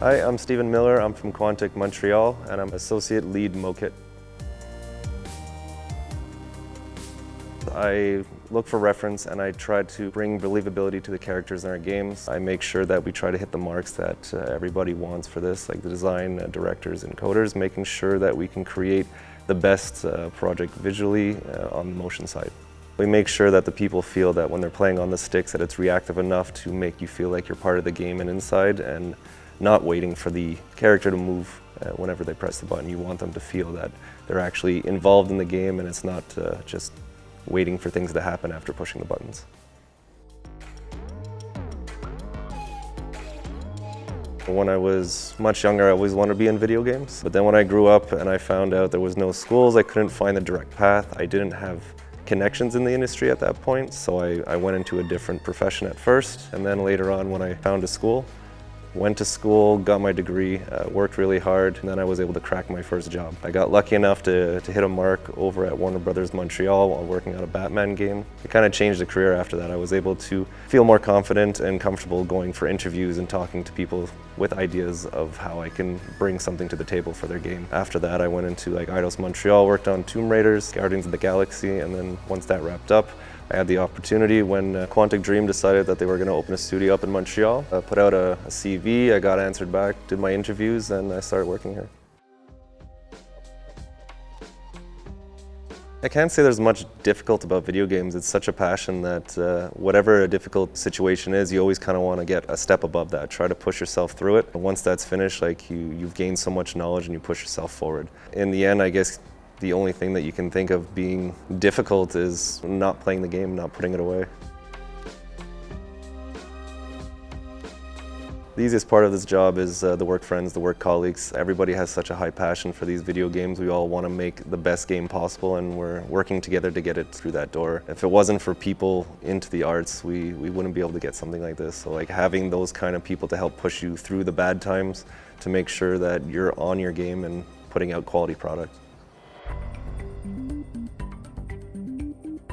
Hi, I'm Stephen Miller. I'm from Quantic Montreal and I'm Associate Lead Mocap. I look for reference and I try to bring believability to the characters in our games. I make sure that we try to hit the marks that uh, everybody wants for this, like the design uh, directors and coders, making sure that we can create the best uh, project visually uh, on the motion side. We make sure that the people feel that when they're playing on the sticks that it's reactive enough to make you feel like you're part of the game and inside and not waiting for the character to move uh, whenever they press the button. You want them to feel that they're actually involved in the game and it's not uh, just waiting for things to happen after pushing the buttons. When I was much younger, I always wanted to be in video games. But then when I grew up and I found out there was no schools, I couldn't find the direct path. I didn't have connections in the industry at that point, so I, I went into a different profession at first. And then later on, when I found a school, Went to school, got my degree, uh, worked really hard, and then I was able to crack my first job. I got lucky enough to, to hit a mark over at Warner Brothers Montreal while working on a Batman game. It kind of changed the career after that. I was able to feel more confident and comfortable going for interviews and talking to people with ideas of how I can bring something to the table for their game. After that, I went into like Eidos Montreal, worked on Tomb Raiders, Guardians of the Galaxy, and then once that wrapped up, I had the opportunity when uh, Quantic Dream decided that they were going to open a studio up in Montreal. I put out a, a CV, I got answered back, did my interviews, and I started working here. I can't say there's much difficult about video games. It's such a passion that uh, whatever a difficult situation is, you always kind of want to get a step above that. Try to push yourself through it. Once that's finished, like you, you've gained so much knowledge and you push yourself forward. In the end, I guess the only thing that you can think of being difficult is not playing the game, not putting it away. The easiest part of this job is uh, the work friends, the work colleagues. Everybody has such a high passion for these video games. We all want to make the best game possible and we're working together to get it through that door. If it wasn't for people into the arts, we, we wouldn't be able to get something like this. So like having those kind of people to help push you through the bad times to make sure that you're on your game and putting out quality product.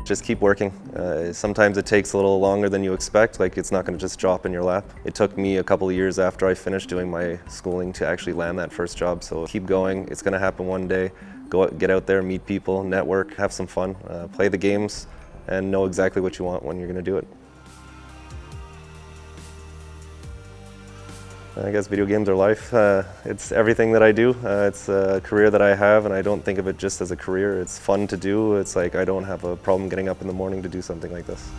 Just keep working. Uh, sometimes it takes a little longer than you expect, like it's not going to just drop in your lap. It took me a couple years after I finished doing my schooling to actually land that first job, so keep going. It's going to happen one day. Go get out there, meet people, network, have some fun, uh, play the games, and know exactly what you want when you're going to do it. I guess video games are life. Uh, it's everything that I do. Uh, it's a career that I have and I don't think of it just as a career. It's fun to do. It's like I don't have a problem getting up in the morning to do something like this.